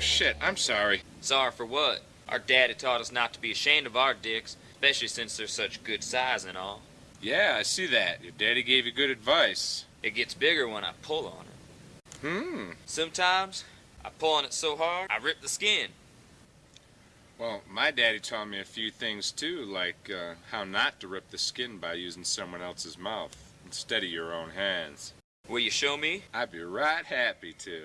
shit. I'm sorry. Sorry for what? Our daddy taught us not to be ashamed of our dicks, especially since they're such good size and all. Yeah, I see that. Your daddy gave you good advice. It gets bigger when I pull on it. Hmm. Sometimes I pull on it so hard I rip the skin. Well, my daddy taught me a few things too, like uh, how not to rip the skin by using someone else's mouth instead of your own hands. Will you show me? I'd be right happy to.